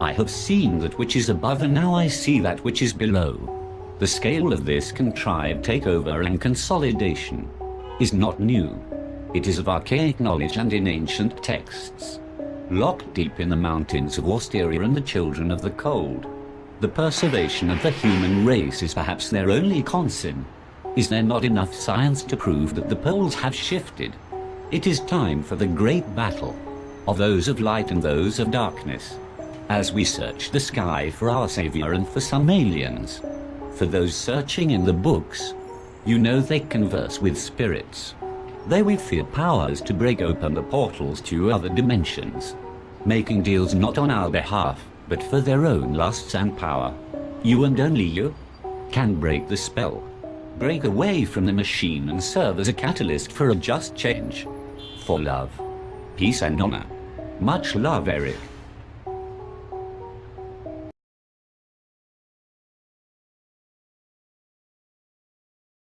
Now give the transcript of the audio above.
I have seen that which is above and now I see that which is below. The scale of this contrived takeover and consolidation is not new. It is of archaic knowledge and in ancient texts. Locked deep in the mountains of Austeria and the children of the cold, the preservation of the human race is perhaps their only concern. Is there not enough science to prove that the poles have shifted? It is time for the great battle of those of light and those of darkness. As we search the sky for our savior and for some aliens, for those searching in the books, you know they converse with spirits. They fear powers to break open the portals to other dimensions, making deals not on our behalf, but for their own lusts and power. You and only you can break the spell, break away from the machine and serve as a catalyst for a just change. For love, peace and honor. Much love, Eric.